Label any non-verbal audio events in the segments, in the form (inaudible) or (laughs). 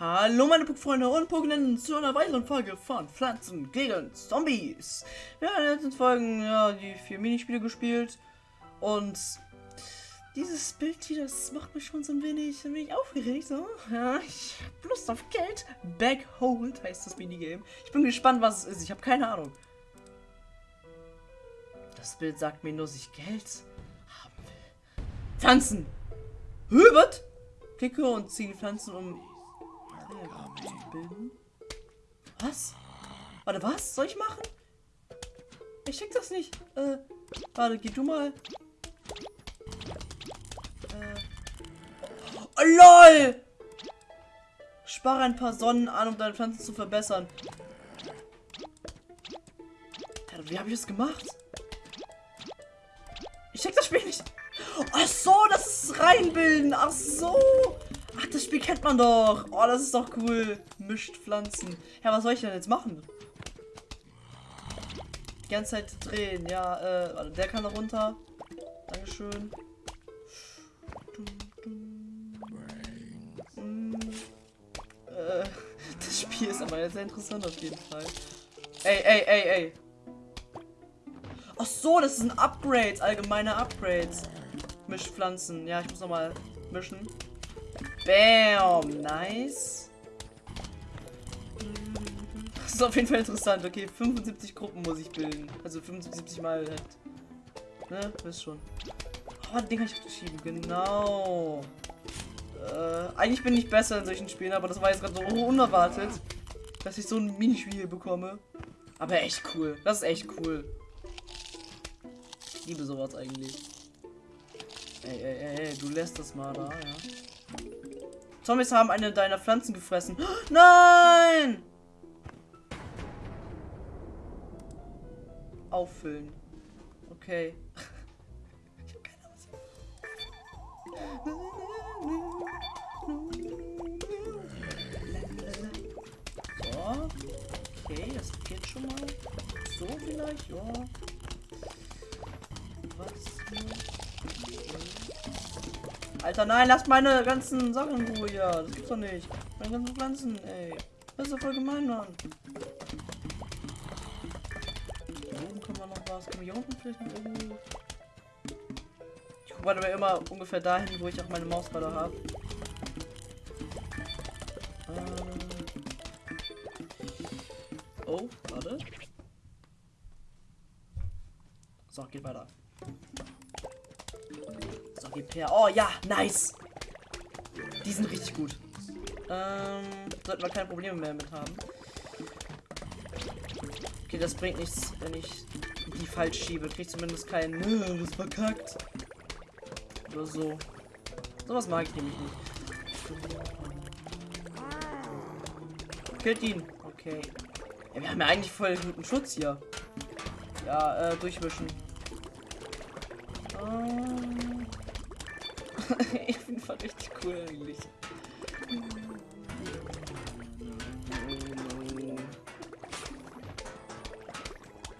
Hallo meine Puckfreunde und Puckenden zu einer weiteren Folge von Pflanzen gegen Zombies. Wir haben in den letzten Folgen ja, die vier Minispiele gespielt und dieses Bild hier, das macht mich schon so ein wenig, ein wenig aufgeregt. So. Ja, ich hab Lust auf Geld. Backhold heißt das Minigame. Ich bin gespannt, was es ist. Ich habe keine Ahnung. Das Bild sagt mir nur, dass ich Geld haben will. Pflanzen! Was? Klicke und ziehe Pflanzen, um bilden. Was? Warte, was? Soll ich machen? Ich check das nicht. Äh, warte, geh du mal. Äh. Oh, LOL! Spare ein paar Sonnen an, um deine Pflanzen zu verbessern. Wie habe ich das gemacht? Ich check das Spiel nicht. Ach so, das ist reinbilden. Ach so. Spiel kennt man doch. Oh, das ist doch cool. Mischt Pflanzen. Ja, was soll ich denn jetzt machen? Die ganze Zeit drehen. Ja, äh, der kann da runter. Dankeschön. Hm. Äh, das Spiel ist aber sehr interessant auf jeden Fall. Ey, ey, ey, ey. Ach so, das ist ein Upgrade, allgemeine Upgrades. Mischpflanzen. Ja, ich muss noch mal mischen. Bam, nice. Das ist auf jeden Fall interessant. Okay, 75 Gruppen muss ich bilden. Also 75 mal halt. Ne, wisst schon. Oh, den kann ich schieben. Genau. Äh, eigentlich bin ich besser in solchen Spielen, aber das war jetzt gerade so unerwartet, dass ich so ein Minispiel bekomme. Aber echt cool. Das ist echt cool liebe sowas eigentlich. Ey, ey, ey, ey, du lässt das mal da, ja. Zombies haben eine deiner Pflanzen gefressen. (gasps) Nein! Auffüllen. Okay. ich hab keine Ahnung. So. Okay, das geht schon mal. So vielleicht, ja. Alter, nein, lasst meine ganzen Sachen in Ruhe hier. Das gibt's doch nicht. Meine ganzen Pflanzen, ey. Das ist doch voll gemein, Mann. Hier oben können wir noch was. Können wir hier unten vielleicht noch irgendwo... Ich gucke aber immer ungefähr dahin, wo ich auch meine Maus gerade habe. Ähm oh, warte. So, geht weiter. Repair. Oh ja, nice. Die sind richtig gut. Ähm, sollten wir keine Probleme mehr mit haben. Okay, das bringt nichts, wenn ich die falsch schiebe. Krieg zumindest keinen. Nö, das verkackt. Oder so. Sowas mag ich nämlich nicht. Killt ihn. Okay. Ja, wir haben ja eigentlich voll guten Schutz hier. Ja, äh, durchmischen. Ähm (laughs) ich finde es richtig cool eigentlich.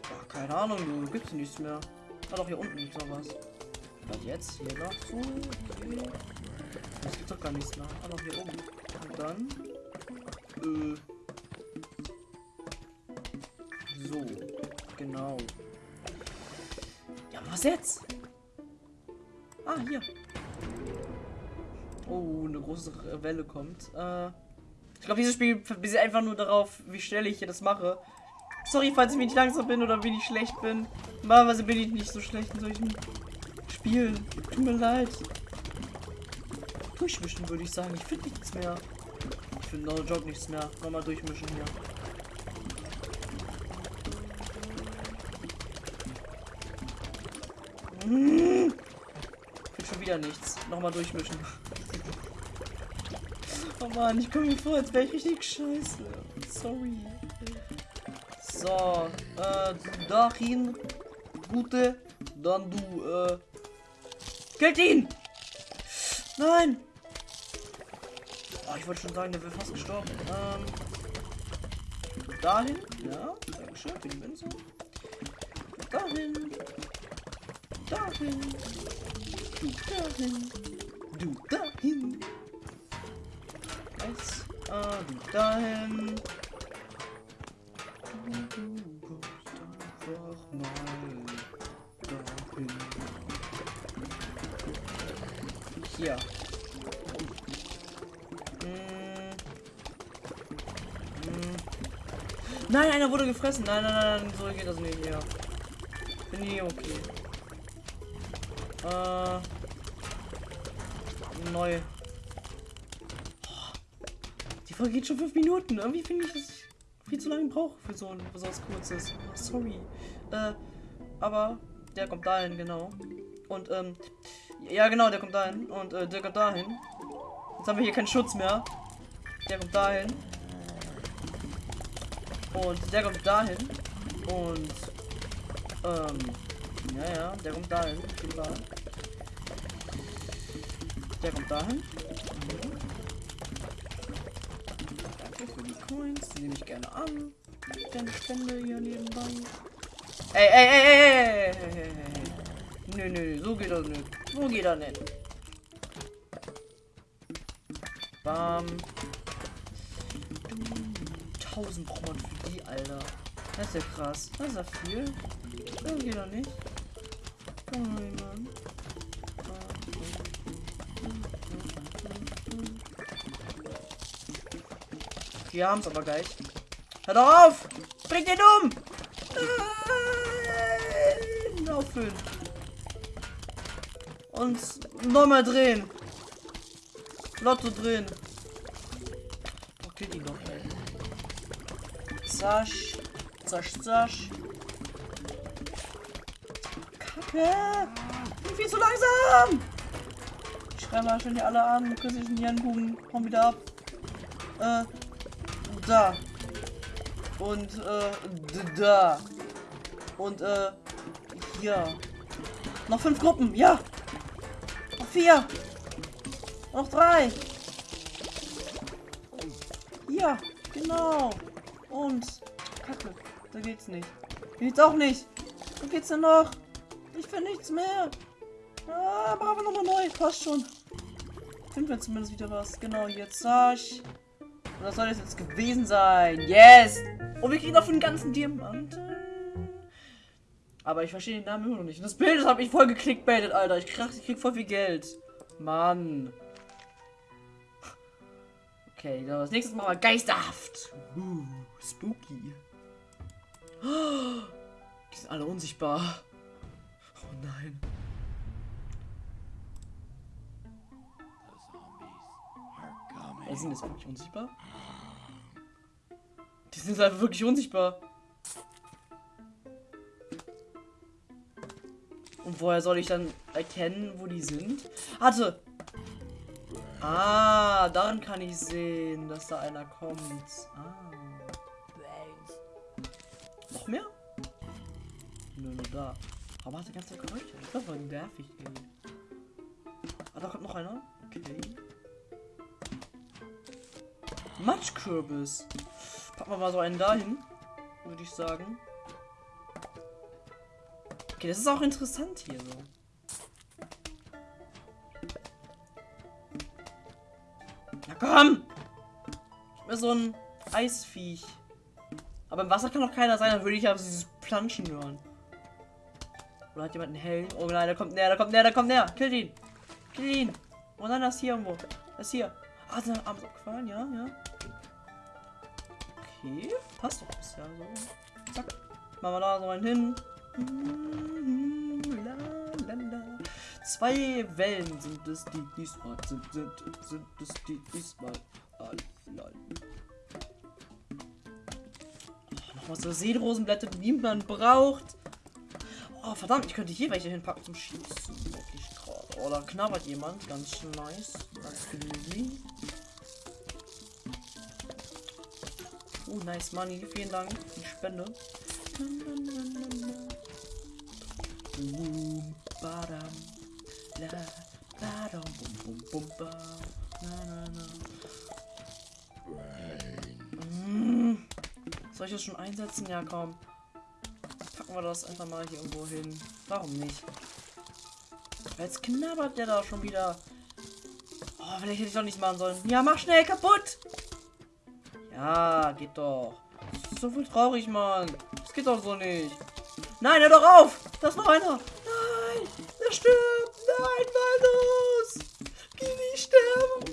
Ach, keine Ahnung, du gibt's nichts mehr. Ah doch, hier unten noch was. Jetzt? Hier noch so. Okay. Das gibt doch gar nichts mehr. Ah noch hier oben. Und dann. Äh. So. Genau. Ja, was jetzt? Ah, hier. Große Welle kommt. Äh, ich glaube, dieses Spiel basiert einfach nur darauf, wie schnell ich hier das mache. Sorry, falls ich wenig langsam bin oder wenig schlecht bin. Normalerweise bin ich nicht so schlecht in solchen Spielen. Tut mir leid. Durchmischen würde ich sagen. Ich finde nichts mehr. Ich finde No Job nichts mehr. Nochmal durchmischen hier. Hm. Ich finde schon wieder nichts. Nochmal durchmischen. Oh Mann, ich komme mir vor, als wäre ich richtig scheiße. Sorry. So, äh, dahin. Gute. Dann du, äh. Killt ihn! Nein! Oh, ich wollte schon sagen, der wäre fast gestorben. Ähm. Dahin. Ja, dankeschön für die Münze. Dahin. Dahin. Dahin. Du dahin. Du dahin. Du kommst einfach mal dahin. Hier. Hm. Hm. Nein, einer wurde gefressen. Nein, nein, nein, so geht das nicht hier. Bin ich okay. Äh. Neu. Geht schon fünf Minuten. Irgendwie finde ich, dass ich viel zu lange brauche für so ein besonders kurzes. Sorry. Äh, aber der kommt dahin, genau. Und, ähm, ja, genau, der kommt dahin. Und, äh, der kommt dahin. Jetzt haben wir hier keinen Schutz mehr. Der kommt dahin. Und der kommt dahin. Und, ähm, ja, ja, der kommt dahin. Der kommt dahin. Coins, die nehme ich gerne an. Denn ich Spende hier nebenbei. Ey, ey, ey, ey, ey, ey, ey. ey. Nö, nö, so geht das nicht. So geht das nicht. Bam. 1000 braucht man für die, Alter. Das ist ja krass. Das ist ja viel. So geht doch nicht. Oh mein Gott. Wir haben es aber gleich. Hör doch auf! Bring den um! Nein! Auffüllen. Und nochmal drehen. Lotto drehen. Okay, die noch, ey. Zasch. Zasch, zasch. Kacke! Ich bin viel zu langsam! Ich schreibe mal schon die alle an. Künstlichen Hirnkuchen. Komm wieder ab. Äh. Da. Und, äh. Da. Und, äh. Hier. Noch fünf Gruppen. Ja. Noch vier. Noch drei. Ja, genau. Und. Kacke. Da geht's nicht. Geht's auch nicht. Wo geht's denn noch? Ich finde nichts mehr. Ah, machen wir nochmal neu. Passt schon. Finden wir zumindest wieder was. Genau, jetzt sag ich. Und das soll das jetzt gewesen sein. Yes! Und wir kriegen noch für den ganzen Diamanten. Aber ich verstehe den Namen immer noch nicht. Und das Bild das habe ich voll geklickbaitet, Alter. Ich krieg, ich krieg voll viel Geld. Mann. Okay, dann als nächstes machen wir geisterhaft. Uh, spooky. Die sind alle unsichtbar. Oh nein. Sind jetzt wirklich unsichtbar? Die sind einfach wirklich unsichtbar. Und woher soll ich dann erkennen, wo die sind? Warte! Ah, daran kann ich sehen, dass da einer kommt. Ah. Noch mehr? Nur, nur da. Aber hat der ganze Geräusche. Das war nervig irgendwie. Ah, da kommt noch einer. Okay. Matschkürbis. Packen wir mal so einen dahin. Würde ich sagen. Okay, das ist auch interessant hier so. Na komm! Ich mir so ein Eisviech. Aber im Wasser kann doch keiner sein, dann würde ich aber dieses Planschen hören. Oder hat jemand einen Helm? Oh nein, der kommt näher, der kommt näher, der kommt näher. Kill ihn. Kill ihn. Oh nein, das ist hier irgendwo. Das ist hier. Ah, ist abgefallen, ja, ja. Okay, passt doch bisher so. Zack. Machen wir da so einen hin. La, la, la. Zwei Wellen sind es, die diesmal sind, sind, sind es, die diesmal. Ah. Oh, Nochmal so Seerosenblätter, die man braucht. Oh, verdammt, ich könnte hier welche hinpacken zum Schießen. Wirklich gerade. Oh, da knabbert jemand. Ganz nice. Danke, Oh, nice money. Vielen Dank die Spende. Soll ich das schon einsetzen? Ja, komm. Packen wir das einfach mal hier irgendwo hin. Warum nicht? Jetzt knabbert der da schon wieder. Oh, vielleicht hätte ich doch nicht machen sollen. Ja, mach schnell kaputt! Ja, geht doch. So viel traurig, Mann. Das geht doch so nicht. Nein, hör doch auf! Da ist noch einer! Nein! Der stirbt! Nein, Walnus! Geh nicht sterben!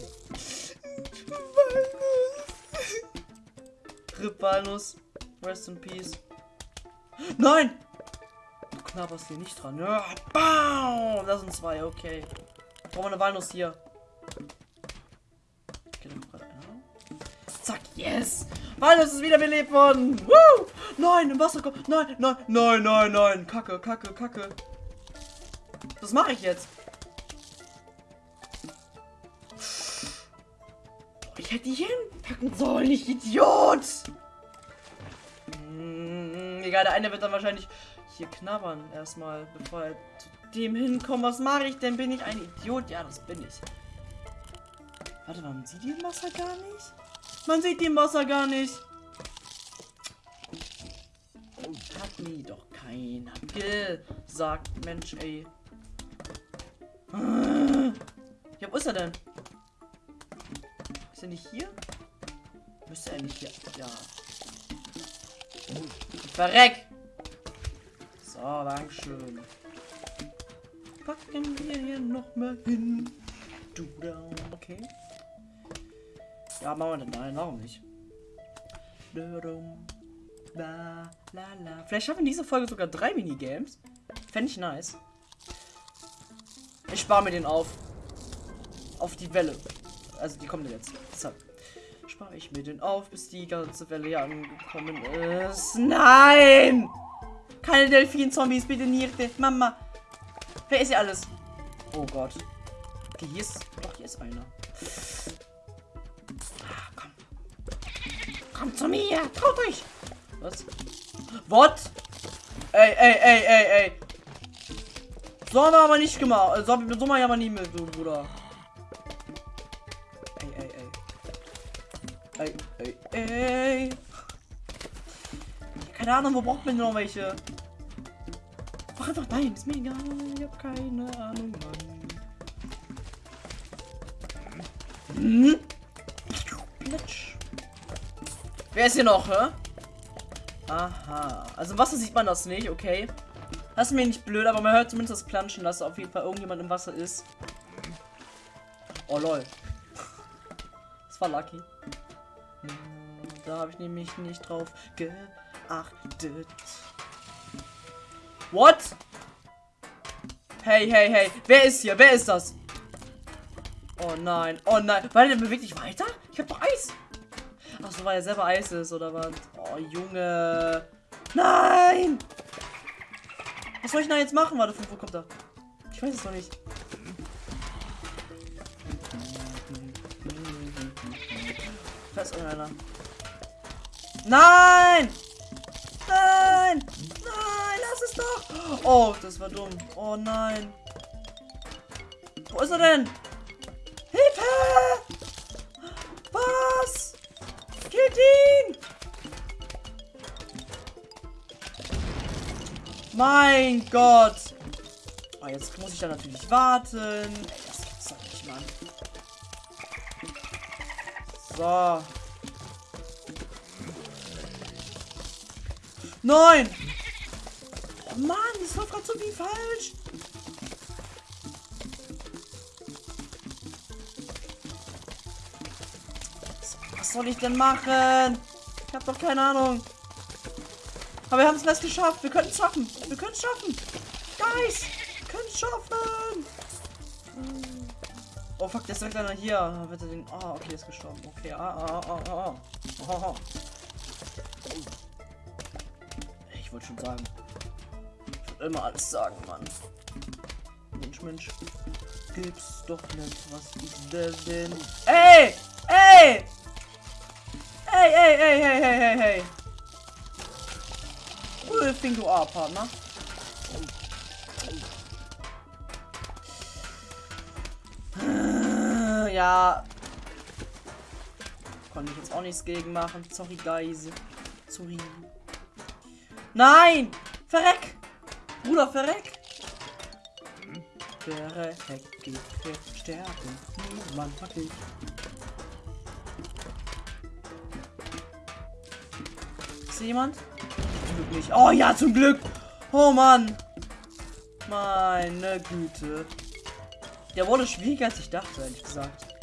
Walnus! Rip Walnus. Rest in Peace. Nein! Du knabberst hier nicht dran. Ja, bam! Das sind zwei, okay. Brauchen wir eine Walnuss hier. Yes! Walnuss ist wiederbelebt worden! Woo! Nein, im Wasser kommt. Nein, nein, nein, nein, nein. Kacke, kacke, kacke. Was mache ich jetzt? Ich hätte die hinpacken sollen, ich Idiot! Hm, egal, der eine wird dann wahrscheinlich hier knabbern erstmal, bevor er zu dem hinkommt. Was mache ich denn? Bin ich ein Idiot? Ja, das bin ich. Warte, man sieht die Wasser gar nicht? Man sieht die Wasser gar nicht. Hat mir doch keiner gesagt. Mensch, ey. Ja, wo ist er denn? Ist er nicht hier? Müsste er nicht hier. Ja. Verreck! So, Dankeschön. Packen wir hier noch mal hin. Du down, okay. Ja, machen wir denn nein, warum nicht? Vielleicht schaffen wir diese Folge sogar drei Minigames. Fände ich nice. Ich spare mir den auf. Auf die Welle. Also die kommt jetzt. Deshalb spare ich mir den auf, bis die ganze Welle hier angekommen ist. Nein! Keine Delfin-Zombies, bitte Nierte. Mama. Wer ist hier alles? Oh Gott. Okay, hier ist. Doch, hier ist einer. Zu mir. Traut euch. Was? What? Ey, ey, ey, ey, ey. So haben wir aber nicht gemacht. So, so mal ja mal nie mit, du Bruder. Ey, ey, ey. Ey, ey, ey. Keine Ahnung, wo braucht man noch welche? Mach einfach nein, ist mir egal. Ich hab keine Ahnung, Mann. Hm? Wer ist hier noch, hä? Aha. Also im Wasser sieht man das nicht, okay. Das ist mir nicht blöd, aber man hört zumindest das Planschen, dass auf jeden Fall irgendjemand im Wasser ist. Oh lol. Das war lucky. Da habe ich nämlich nicht drauf geachtet. What? Hey, hey, hey. Wer ist hier? Wer ist das? Oh nein. Oh nein. Weil der bewegt sich weiter? Ich hab doch Eis. Achso, weil er selber Eis ist, oder was? Oh, Junge. Nein! Was soll ich da jetzt machen? Warte, wo kommt er? Ich weiß es noch nicht. Da ist irgendeiner. Nein! Nein! Nein, lass es doch! Oh, das war dumm. Oh nein. Wo ist er denn? Hilfe! Mein Gott! Oh, jetzt muss ich da natürlich warten. Ey, das gibt's doch nicht, Mann. So. Nein! Oh Mann, das läuft gerade so wie falsch. Was soll ich denn machen? Ich habe doch keine Ahnung. Aber wir haben es fast geschafft. Wir können es schaffen. Wir können es schaffen. Guys, wir können es schaffen. Oh fuck, der ist einer hier. Er den. Oh, okay, ist gestorben. Okay, ah, ah, ah, ah, ah. Oh, oh. Ich wollte schon sagen. Ich wollte immer alles sagen, Mann. Mensch, Mensch. Gibt's doch nicht, was ich denn. Ey! Ey! Ey, ey, ey, hey, hey, hey, hey. Who do you are, Partner? Ja. Konnte ich jetzt auch nichts gegen machen. Sorry, guys. Sorry. Nein! Verreck! Bruder, verreck! Verreck, geht versterben. Niemand hat dich. Ist jemand? Glück nicht. Oh ja, zum Glück. Oh Mann. Meine Güte. Der wurde schwieriger als ich dachte, ehrlich gesagt.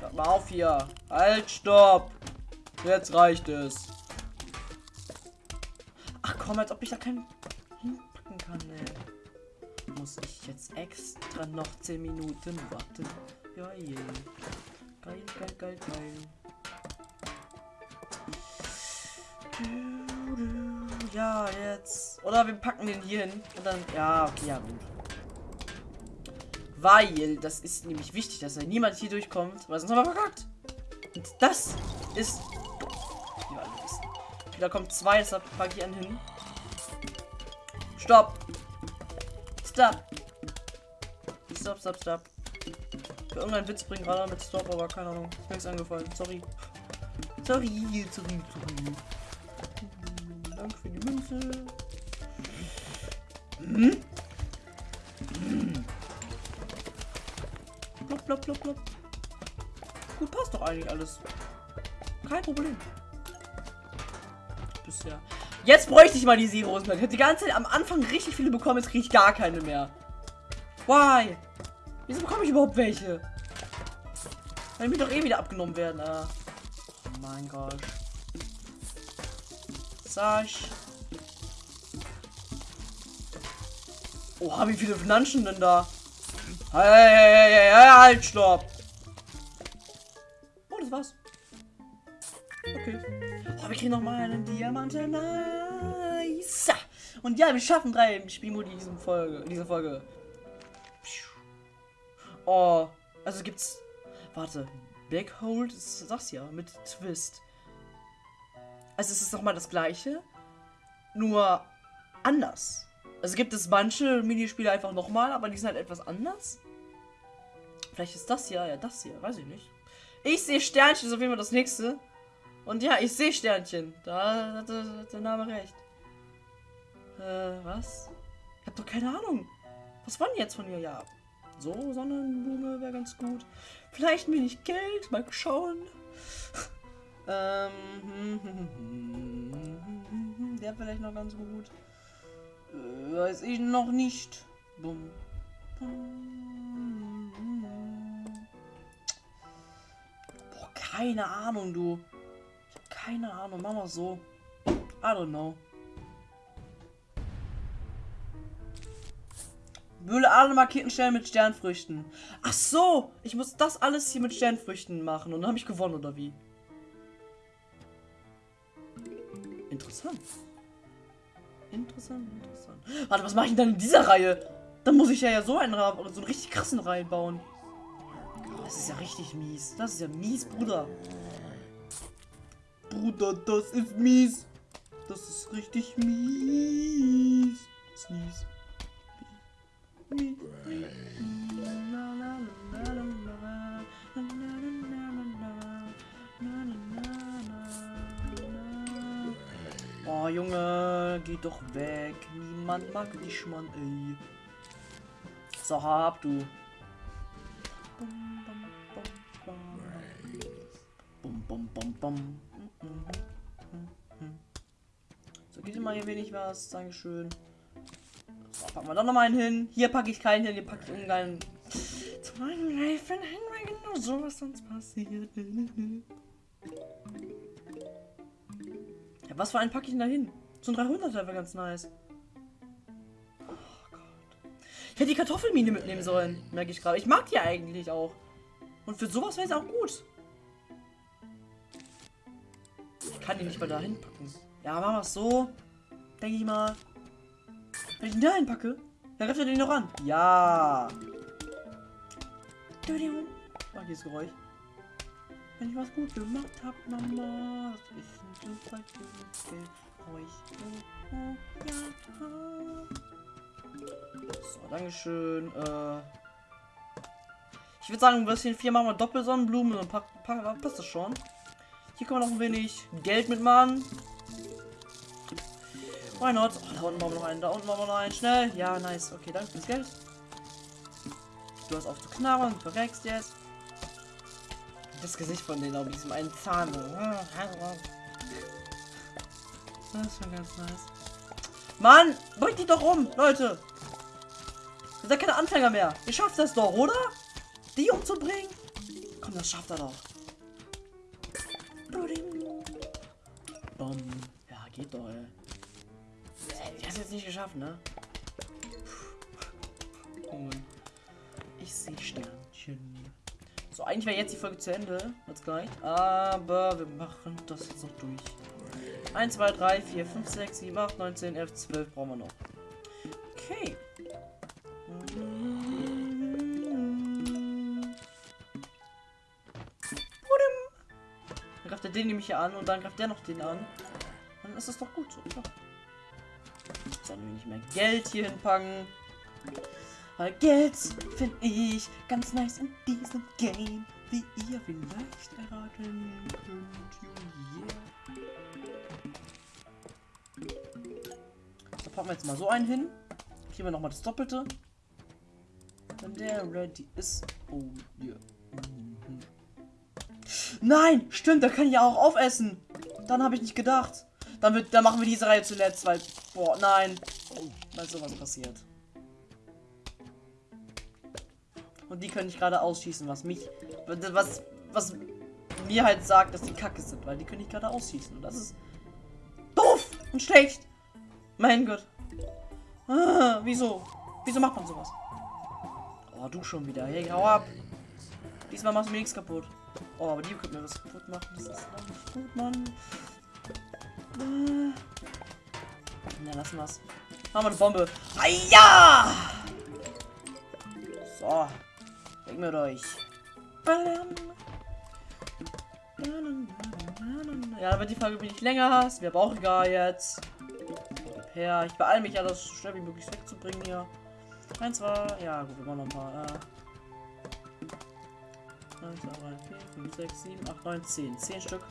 Hört mal auf hier. Halt, stopp. Jetzt reicht es. Ach komm, als ob ich da keinen hinpacken kann, ey. Muss ich jetzt extra noch 10 Minuten warten. Je. Geil, geil, geil, geil. Ja, jetzt. Oder wir packen den hier hin. Und dann. Ja, okay, ja, gut. Weil, das ist nämlich wichtig, dass da niemand hier durchkommt, weil sonst haben wir verkackt. Und das ist. Da kommt zwei, deshalb packe ich einen hin. Stopp! Stop! Stop, stop, stop. Für irgendeinen Witz bringen gerade mit Stop, aber keine Ahnung. Ist mir nichts angefallen. Sorry. Sorry, sorry, sorry. Danke für die Münze. Hm? Hm. Blop, blop, blop, blop. Gut, passt doch eigentlich alles. Kein Problem. Bisher. Jetzt bräuchte ich mal die Zeros mehr. Ich habe die ganze Zeit am Anfang richtig viele bekommen, jetzt kriege ich gar keine mehr. Why? Wieso bekomme ich überhaupt welche? Weil mir doch eh wieder abgenommen werden. Ah. Oh mein Gott. Sasch. Oha, wie viele Finanzen denn da? Hey, hey, hey, hey, halt, stopp. Oh, das war's. Okay. Oh, wir kriegen noch mal einen Diamanten. Nice. Und ja, wir schaffen drei Spielmodi in diesem Folge, in dieser Folge. Oh, also gibt's. Warte. Backhold, das sag's ja, mit Twist. Also es ist nochmal das gleiche, nur anders. Also gibt es manche Minispiele einfach nochmal, aber die sind halt etwas anders. Vielleicht ist das hier, ja, das hier, weiß ich nicht. Ich sehe Sternchen, auf jeden Fall das nächste. Und ja, ich sehe Sternchen. Da hat der Name recht. Äh, was? Ich hab doch keine Ahnung. Was war denn jetzt von ihr? Ja, so, Sonnenblume wäre ganz gut. Vielleicht mir nicht Geld, mal schauen. (laughs) ähm, der vielleicht noch ganz gut. Äh, weiß ich noch nicht. Bum. Boah, keine Ahnung, du. Keine Ahnung. Mach mal so. I don't know. Mühle alle markierten Stellen mit Sternfrüchten. Ach so, ich muss das alles hier mit Sternfrüchten machen und dann habe ich gewonnen oder wie? Interessant. Interessant, interessant. Warte, was mache ich denn in dieser Reihe? Dann muss ich ja, ja so einen so einen richtig krassen Reihen bauen. Das ist ja richtig mies. Das ist ja mies, Bruder. Bruder, das ist mies. Das ist richtig mies. Das ist mies. Oh, Junge, geh doch weg. Niemand mag dich, Mann, ey. So, hab du. So, gib dir mal hier wenig was. Dankeschön. So, packen wir doch noch mal einen hin. Hier packe ich keinen hin, hier packe ich irgendeinen. Zu meinem Reifen hin, weil genau so was sonst passiert. Ja, was für einen packe ich denn da hin? So ein 300 wäre ganz nice. Oh Gott. Ich hätte die Kartoffelmine mitnehmen sollen, merke ich gerade. Ich mag die eigentlich auch. Und für sowas wäre es auch gut. Ich kann die nicht mal da hinpacken. Ja, machen wir es so. Denke ich mal. Wenn ich ihn da hinpacke, dann greift er den noch an. Ja. Oh, hier ist Geräusch. Wenn ich was gut gemacht habe, Mama, das ist ein super Geräusch. Oh, ja. So, Dankeschön. Äh, ich würde sagen, ein bisschen vier machen wir Doppelsonnenblumen und passt das schon. Hier können wir noch ein wenig Geld mitmachen. Why not? Oh, da unten machen wir noch einen, da unten machen wir noch einen. Schnell. Ja, nice. Okay, danke fürs Geld. Du hast auf zu knarren, du verreckst jetzt. Das Gesicht von denen, auf diesem einen Zahn. Das ist schon ganz nice. Mann, bringt die doch um, Leute. Ihr seid keine Anfänger mehr. Ihr schafft das doch, oder? Die umzubringen? Komm, das schafft er doch. Bom. Ja, geht doch, ey. Der hat jetzt nicht geschafft, ne? Oh. Ich sehe Sternchen. Eigentlich wäre jetzt die Folge zu Ende. Jetzt gleich. Aber wir machen das jetzt noch durch. 1, 2, 3, 4, 5, 6, 7, 8, 9, 10, 11, 12 brauchen wir noch. Okay. Dann greift er den nämlich hier an und dann greift der noch den an. Dann ist das doch gut so. Sollen wir nicht mehr Geld hier hinpacken? Geld finde ich ganz nice in diesem Game, wie ihr vielleicht erraten könnt. Yeah. Da packen wir jetzt mal so einen hin. Kriegen wir nochmal das Doppelte. Wenn der ready ist. Oh, yeah. Mhm. Nein, stimmt, da kann ich ja auch aufessen. Dann habe ich nicht gedacht. Dann, wird, dann machen wir diese Reihe zuletzt, weil, boah, nein. Weil sowas passiert. Die können ich gerade ausschießen, was mich, was, was mir halt sagt, dass die kacke sind, weil die können ich gerade ausschießen. Und das ist doof und schlecht. Mein Gott. Ah, wieso? Wieso macht man sowas? Oh, du schon wieder. Hey, hau ab. Diesmal machst du mir nichts kaputt. Oh, aber die können mir was kaputt machen. Das ist noch nicht gut, Mann. Äh. Na, lassen wir's. Haben wir eine Bombe. Ah, ja! So. Weg mit euch. Ja, aber die Folge bin ich länger hast. Wir brauchen gar jetzt. Ja, ich beeile mich ja, das so schnell wie möglich wegzubringen hier. Eins war. Ja, gut, wir machen noch paar. Äh, 1, 2, 3, 4, 5, 6, 7, 8, 9, 10. 10 Stück.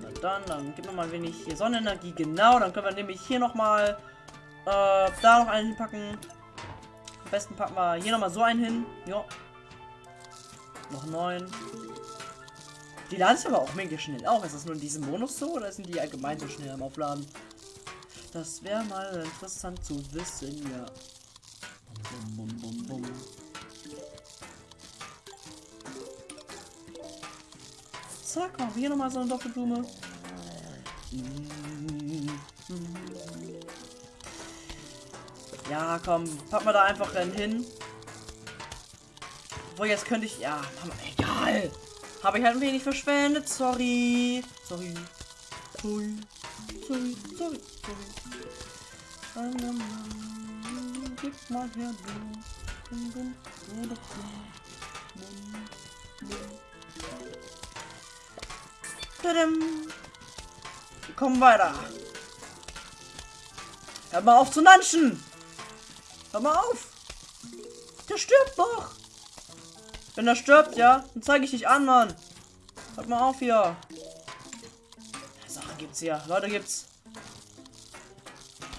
Na dann, dann gib mir mal ein wenig hier Sonnenenergie. Genau, dann können wir nämlich hier nochmal äh, da noch einen hinpacken. Am besten packen wir hier nochmal so einen hin. Ja. Noch neun. Die laden sich aber auch mega schnell auch. Ist das nur in diesem Bonus so oder sind die allgemein so schnell am Aufladen? Das wäre mal interessant zu wissen, ja. Bum, bum, bum. Zack, wir hier nochmal so eine Doppelblume. Ja, komm, pack mal da einfach dann hin. Obwohl, jetzt könnte ich... Ja, egal. Habe ich halt ein wenig verschwendet. Sorry. Sorry. Sorry. Sorry. Sorry. Sorry. Gib mal her, kommen weiter. Hör mal auf zu nanschen. Hör mal auf. Der stirbt doch. Wenn er stirbt, ja, dann zeige ich dich an, Mann. Hört mal auf hier. Sachen gibt's hier. Leute, gibt's.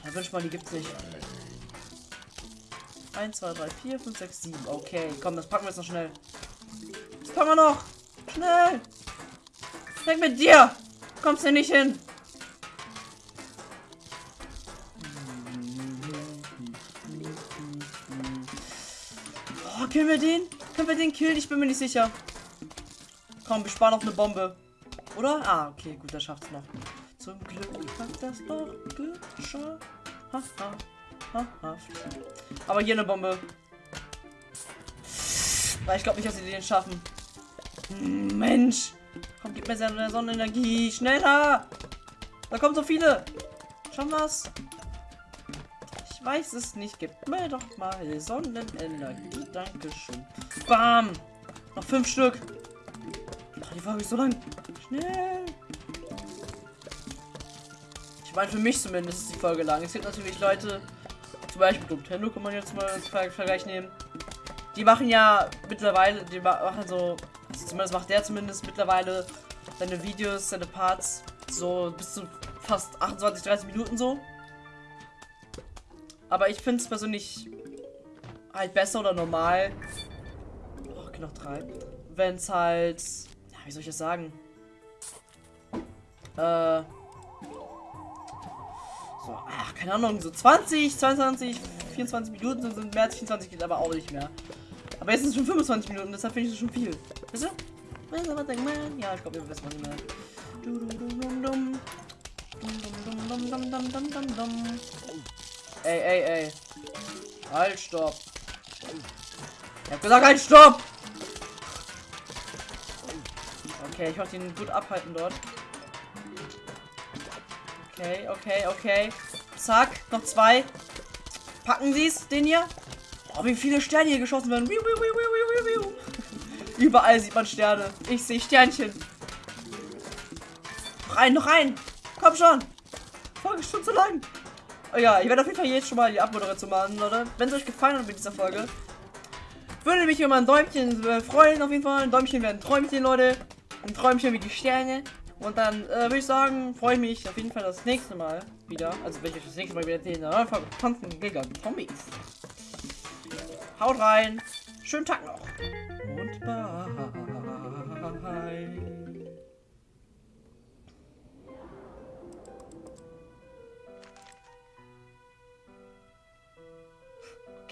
Ja, wünsch mal, die gibt's nicht. 1, 2, 3, 4, 5, 6, 7. Okay, komm, das packen wir jetzt noch schnell. Das packen wir noch. Schnell. Weg mit dir. Kommst du nicht hin. Killen wir den? Können wir den killen? Ich bin mir nicht sicher. Komm, wir sparen auf eine Bombe. Oder? Ah, okay, gut, der schafft's noch. Zum Glück hat das doch geschafft. Haha. Ha, Aber hier eine Bombe. Weil ich glaube nicht, dass sie den schaffen. Mensch. Komm, gib mir seine Sonnenenergie. Schneller. Da kommen so viele. Schon was? Weiß es nicht. Gib mir doch mal Sonnenenergie. Dankeschön. Bam. Noch fünf Stück. Ach, die Folge ist so lang. Schnell. Ich meine, für mich zumindest ist die Folge lang. Es gibt natürlich Leute, zum Beispiel Nintendo kann man jetzt mal als Ver Vergleich nehmen. Die machen ja mittlerweile, die machen so, also zumindest macht der zumindest mittlerweile seine Videos, seine Parts so bis zu fast 28, 30 Minuten so. Aber ich finde es persönlich halt besser oder normal. Oh, noch drei. Wenn es halt, ja, wie soll ich das sagen? Äh, so, ach, keine Ahnung, so 20, 22, 24 Minuten sind, sind mehr als 24 geht aber auch nicht mehr. Aber jetzt sind es schon 25 Minuten, deshalb finde ich das schon viel. Weißt du? Ja, ich glaube, ihr wisst, was ich meine. Ey, ey, ey. Halt, stopp. Ich hab gesagt, halt, stopp! Okay, ich wollte ihn gut abhalten dort. Okay, okay, okay. Zack, noch zwei. Packen Sie es, den hier. Oh, wie viele Sterne hier geschossen werden. (laughs) Überall sieht man Sterne. Ich sehe Sternchen. Rein, noch rein. Komm schon. Folge schon zu lang. Oh ja, ich werde auf jeden Fall jetzt schon mal die Abmoderation machen, Leute. Wenn es euch gefallen hat mit dieser Folge, würde mich über ein Däumchen äh, freuen, auf jeden Fall. Ein Däumchen wäre ein Träumchen, Leute. Ein Träumchen wie die Sterne. Und dann äh, würde ich sagen, freue ich mich auf jeden Fall das nächste Mal wieder. Also wenn ich euch das nächste Mal wieder sehen, dann Folge Tanzen Giga Zombies. Haut rein. Schönen Tag noch. Und bye.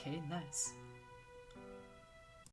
Okay, nice.